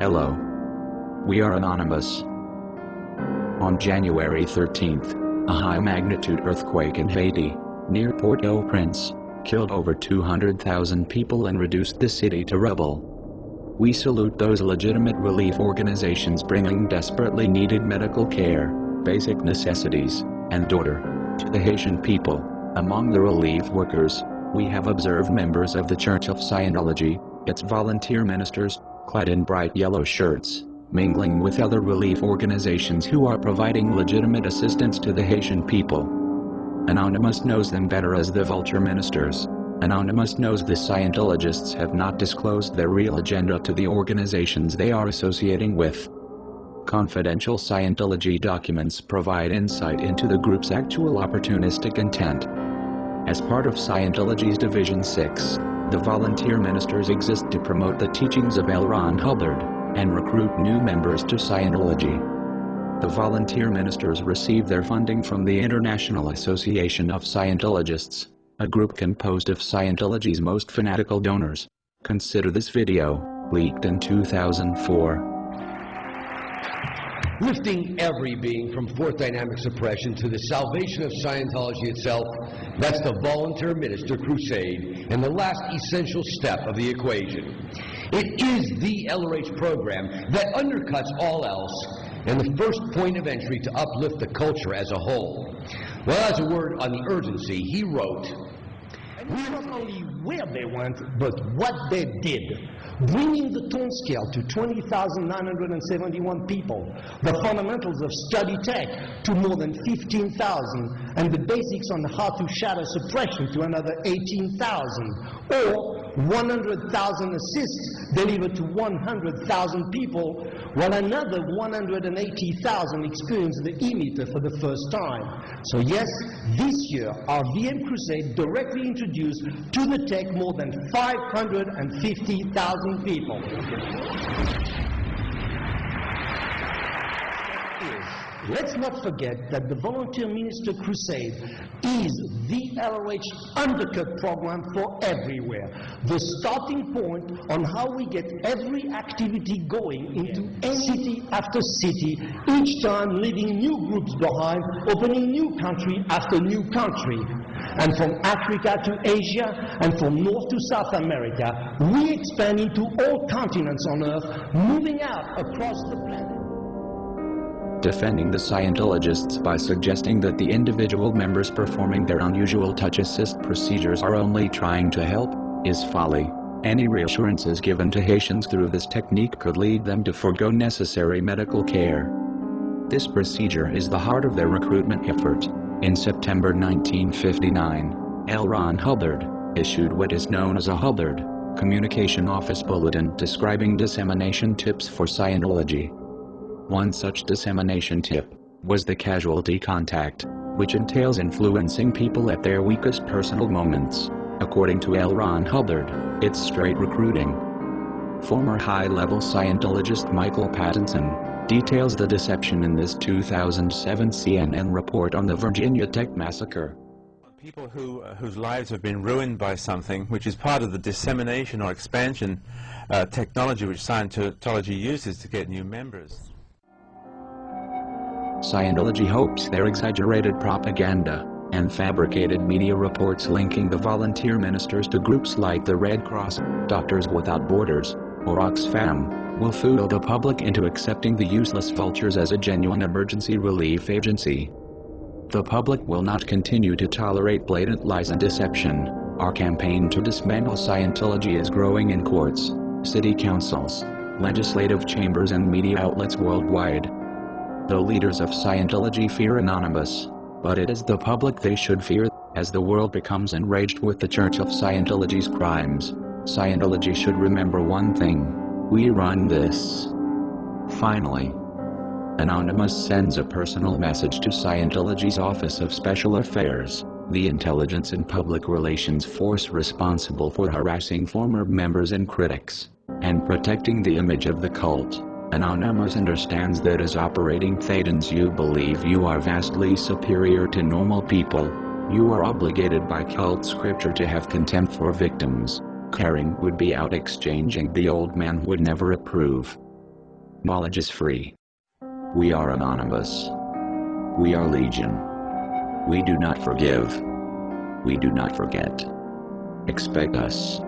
Hello. We are Anonymous. On January 13th, a high-magnitude earthquake in Haiti, near Port-au-Prince, killed over 200,000 people and reduced the city to rubble. We salute those legitimate relief organizations bringing desperately needed medical care, basic necessities, and order to the Haitian people. Among the relief workers, we have observed members of the Church of Scientology, its volunteer ministers, clad in bright yellow shirts, mingling with other relief organizations who are providing legitimate assistance to the Haitian people. Anonymous knows them better as the vulture ministers. Anonymous knows the Scientologists have not disclosed their real agenda to the organizations they are associating with. Confidential Scientology documents provide insight into the group's actual opportunistic intent. As part of Scientology's Division 6, the volunteer ministers exist to promote the teachings of L. Ron Hubbard and recruit new members to Scientology. The volunteer ministers receive their funding from the International Association of Scientologists, a group composed of Scientology's most fanatical donors. Consider this video, leaked in 2004. Lifting every being from fourth dynamic suppression to the salvation of Scientology itself. That's the volunteer minister crusade and the last essential step of the equation. It is the LRH program that undercuts all else and the first point of entry to uplift the culture as a whole. Well, as a word on the urgency, he wrote, we not only where they went, but what they did. Bringing the tone scale to 20,971 people, the fundamentals of study tech to more than 15,000, and the basics on how to shatter suppression to another 18,000, or 100,000 assists delivered to 100,000 people, while another 180,000 experienced the E-meter for the first time. So yes, this year our VM Crusade directly introduced to the tech more than 550,000 people. Let's not forget that the Volunteer Minister Crusade is the LRH undercut program for everywhere. The starting point on how we get every activity going into any city after city, each time leaving new groups behind, opening new country after new country. And from Africa to Asia, and from North to South America, we expand into all continents on Earth, moving out across the planet defending the Scientologists by suggesting that the individual members performing their unusual touch assist procedures are only trying to help, is folly. Any reassurances given to Haitians through this technique could lead them to forego necessary medical care. This procedure is the heart of their recruitment effort. In September 1959, L. Ron Hubbard issued what is known as a Hubbard Communication Office Bulletin describing dissemination tips for Scientology. One such dissemination tip was the casualty contact, which entails influencing people at their weakest personal moments. According to L. Ron Hubbard, it's straight recruiting. Former high-level Scientologist Michael Pattinson details the deception in this 2007 CNN report on the Virginia Tech Massacre. People who, uh, whose lives have been ruined by something, which is part of the dissemination or expansion uh, technology which Scientology uses to get new members. Scientology hopes their exaggerated propaganda and fabricated media reports linking the volunteer ministers to groups like the Red Cross, Doctors Without Borders, or Oxfam, will fool the public into accepting the useless vultures as a genuine emergency relief agency. The public will not continue to tolerate blatant lies and deception. Our campaign to dismantle Scientology is growing in courts, city councils, legislative chambers and media outlets worldwide. The leaders of Scientology fear Anonymous, but it is the public they should fear, as the world becomes enraged with the Church of Scientology's crimes. Scientology should remember one thing. We run this. Finally, Anonymous sends a personal message to Scientology's Office of Special Affairs, the intelligence and public relations force responsible for harassing former members and critics, and protecting the image of the cult. Anonymous understands that as operating Thetans you believe you are vastly superior to normal people. You are obligated by cult scripture to have contempt for victims. Caring would be out exchanging the old man would never approve. Knowledge is free. We are anonymous. We are legion. We do not forgive. We do not forget. Expect us.